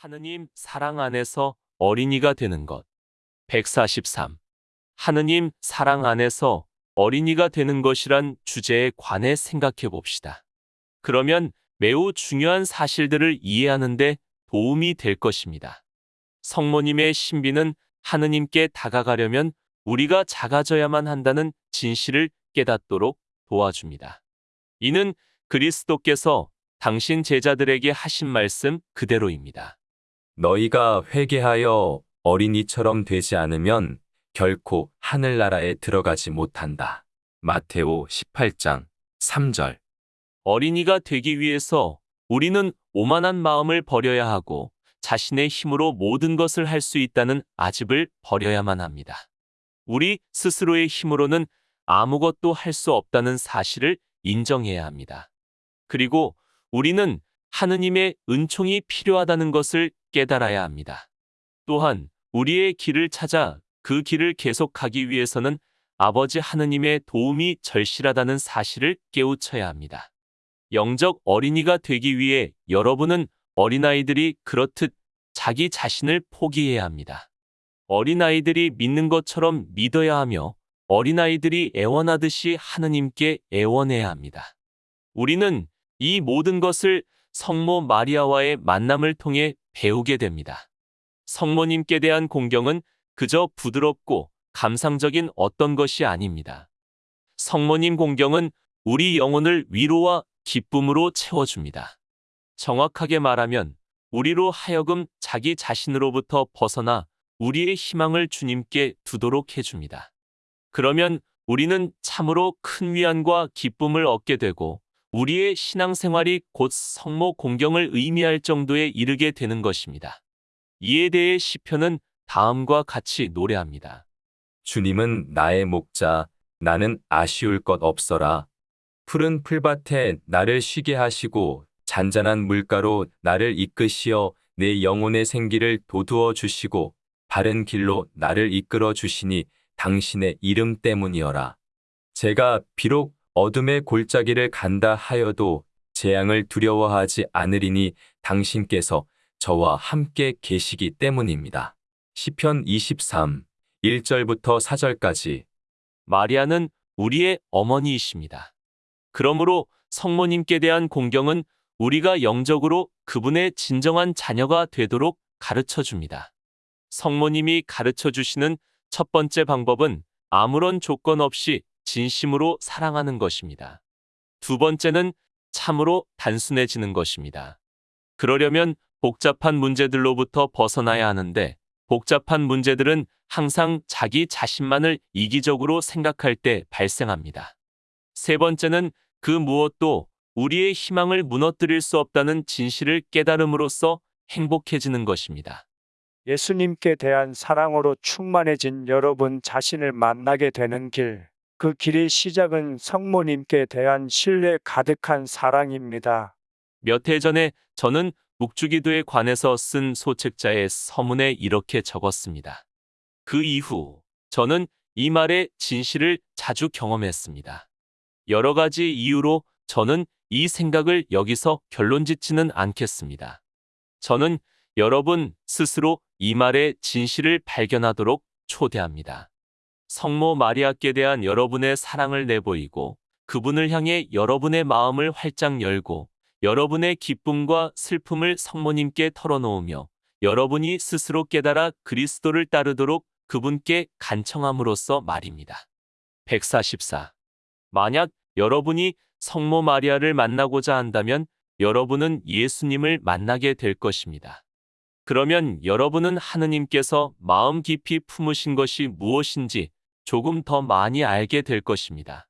하느님 사랑 안에서 어린이가 되는 것. 143. 하느님 사랑 안에서 어린이가 되는 것이란 주제에 관해 생각해 봅시다. 그러면 매우 중요한 사실들을 이해하는데 도움이 될 것입니다. 성모님의 신비는 하느님께 다가가려면 우리가 작아져야만 한다는 진실을 깨닫도록 도와줍니다. 이는 그리스도께서 당신 제자들에게 하신 말씀 그대로입니다. 너희가 회개하여 어린이처럼 되지 않으면 결코 하늘나라에 들어가지 못한다. 마테오 18장 3절. 어린이가 되기 위해서 우리는 오만한 마음을 버려야 하고 자신의 힘으로 모든 것을 할 수 있다는 아집을 버려야만 합니다. 우리 스스로의 힘으로는 아무것도 할 수 없다는 사실을 인정해야 합니다. 그리고 우리는 하느님의 은총이 필요하다는 것을 깨달아야 합니다. 또한 우리의 길을 찾아 그 길을 계속하기 위해서는 아버지 하느님의 도움이 절실하다는 사실을 깨우쳐야 합니다. 영적 어린이가 되기 위해 여러분은 어린아이들이 그렇듯 자기 자신을 포기해야 합니다. 어린아이들이 믿는 것처럼 믿어야 하며 어린아이들이 애원하듯이 하느님께 애원해야 합니다. 우리는 이 모든 것을 성모 마리아와의 만남을 통해 배우게 됩니다. 성모님께 대한 공경은 그저 부드럽고 감상적인 어떤 것이 아닙니다. 성모님 공경은 우리 영혼을 위로와 기쁨으로 채워줍니다. 정확하게 말하면 우리로 하여금 자기 자신으로부터 벗어나 우리의 희망을 주님께 두도록 해줍니다. 그러면 우리는 참으로 큰 위안과 기쁨을 얻게 되고 우리의 신앙생활이 곧 성모 공경을 의미할 정도에 이르게 되는 것입니다. 이에 대해 시편은 다음과 같이 노래합니다. 주님은 나의 목자, 나는 아쉬울 것 없어라. 푸른 풀밭에 나를 쉬게 하시고 잔잔한 물가로 나를 이끄시어 내 영혼의 생기를 도두어 주시고 바른 길로 나를 이끌어 주시니 당신의 이름 때문이어라. 제가 비록 어둠의 골짜기를 간다 하여도 재앙을 두려워하지 않으리니 당신께서 저와 함께 계시기 때문입니다. 시편 23, 1절부터 4절까지 마리아는 우리의 어머니이십니다. 그러므로 성모님께 대한 공경은 우리가 영적으로 그분의 진정한 자녀가 되도록 가르쳐 줍니다. 성모님이 가르쳐 주시는 첫 번째 방법은 아무런 조건 없이 진심으로 사랑하는 것입니다. 두 번째는 참으로 단순해지는 것입니다. 그러려면 복잡한 문제들로부터 벗어나야 하는데 복잡한 문제들은 항상 자기 자신만을 이기적으로 생각할 때 발생합니다. 세 번째는 그 무엇도 우리의 희망을 무너뜨릴 수 없다는 진실을 깨달음으로써 행복해지는 것입니다. 예수님께 대한 사랑으로 충만해진 여러분 자신을 만나게 되는 길. 그 길의 시작은 성모님께 대한 신뢰 가득한 사랑입니다. 몇 해 전에 저는 묵주기도에 관해서 쓴 소책자의 서문에 이렇게 적었습니다. 그 이후 저는 이 말의 진실을 자주 경험했습니다. 여러 가지 이유로 저는 이 생각을 여기서 결론 짓지는 않겠습니다. 저는 여러분 스스로 이 말의 진실을 발견하도록 초대합니다. 성모 마리아께 대한 여러분의 사랑을 내보이고 그분을 향해 여러분의 마음을 활짝 열고 여러분의 기쁨과 슬픔을 성모님께 털어놓으며 여러분이 스스로 깨달아 그리스도를 따르도록 그분께 간청함으로써 말입니다. 144. 만약 여러분이 성모 마리아를 만나고자 한다면 여러분은 예수님을 만나게 될 것입니다. 그러면 여러분은 하느님께서 마음 깊이 품으신 것이 무엇인지 조금 더 많이 알게 될 것입니다.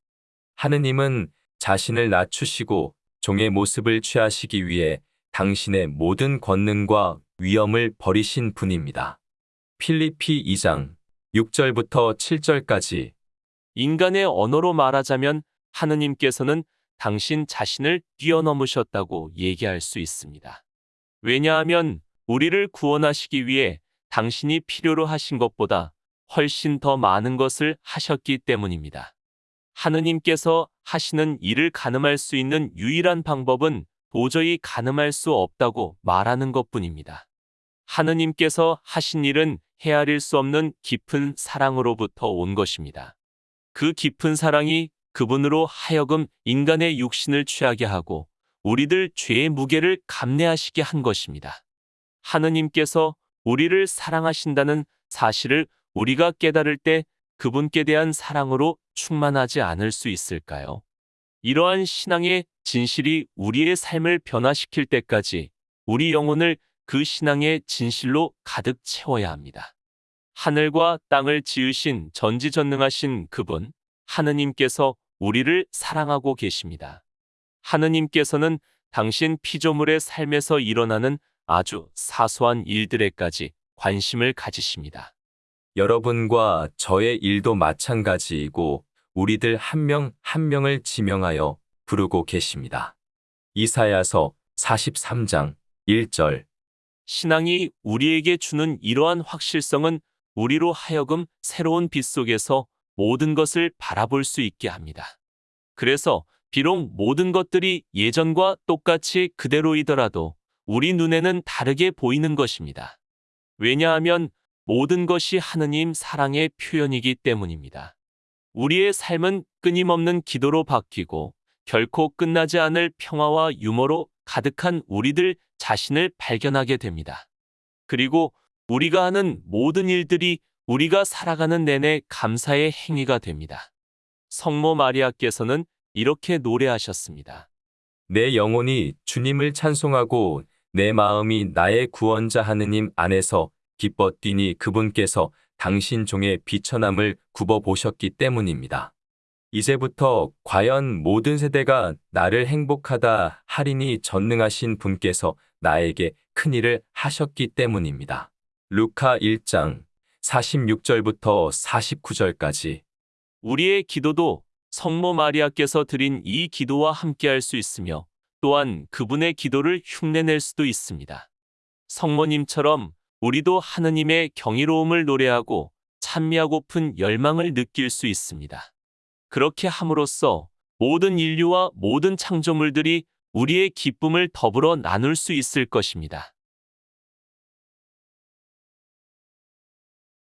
하느님은 자신을 낮추시고 종의 모습을 취하시기 위해 당신의 모든 권능과 위엄을 버리신 분입니다. 필리피 2장 6절부터 7절까지 인간의 언어로 말하자면 하느님께서는 당신 자신을 뛰어넘으셨다고 얘기할 수 있습니다. 왜냐하면 우리를 구원하시기 위해 당신이 필요로 하신 것보다 훨씬 더 많은 것을 하셨기 때문입니다. 하느님께서 하시는 일을 가늠할 수 있는 유일한 방법은 도저히 가늠할 수 없다고 말하는 것 뿐입니다. 하느님께서 하신 일은 헤아릴 수 없는 깊은 사랑으로부터 온 것입니다. 그 깊은 사랑이 그분으로 하여금 인간의 육신을 취하게 하고 우리들 죄의 무게를 감내하시게 한 것입니다. 하느님께서 우리를 사랑하신다는 사실을 우리가 깨달을 때 그분께 대한 사랑으로 충만하지 않을 수 있을까요? 이러한 신앙의 진실이 우리의 삶을 변화시킬 때까지 우리 영혼을 그 신앙의 진실로 가득 채워야 합니다. 하늘과 땅을 지으신 전지전능하신 그분, 하느님께서 우리를 사랑하고 계십니다. 하느님께서는 당신 피조물의 삶에서 일어나는 아주 사소한 일들에까지 관심을 가지십니다. 여러분과 저의 일도 마찬가지이고 우리들 한명한 명을 지명하여 부르고 계십니다. 이사야서 43장 1절 신앙이 우리에게 주는 이러한 확실성은 우리로 하여금 새로운 빛 속에서 모든 것을 바라볼 수 있게 합니다. 그래서 비록 모든 것들이 예전과 똑같이 그대로이더라도 우리 눈에는 다르게 보이는 것입니다. 왜냐하면 모든 것이 하느님 사랑의 표현이기 때문입니다. 우리의 삶은 끊임없는 기도로 바뀌고 결코 끝나지 않을 평화와 유머로 가득한 우리들 자신을 발견하게 됩니다. 그리고 우리가 하는 모든 일들이 우리가 살아가는 내내 감사의 행위가 됩니다. 성모 마리아께서는 이렇게 노래하셨습니다. 내 영혼이 주님을 찬송하고 내 마음이 나의 구원자 하느님 안에서 기뻐 뛰니 그분께서 당신 종의 비천함을 굽어 보셨기 때문입니다. 이제부터 과연 모든 세대가 나를 행복하다 하리니 전능하신 분께서 나에게 큰 일을 하셨기 때문입니다. 루카 1장 46절부터 49절까지 우리의 기도도 성모 마리아께서 드린 이 기도와 함께할 수 있으며 또한 그분의 기도를 흉내낼 수도 있습니다. 성모님처럼 우리도 하느님의 경이로움을 노래하고 찬미하고픈 열망을 느낄 수 있습니다. 그렇게 함으로써 모든 인류와 모든 창조물들이 우리의 기쁨을 더불어 나눌 수 있을 것입니다.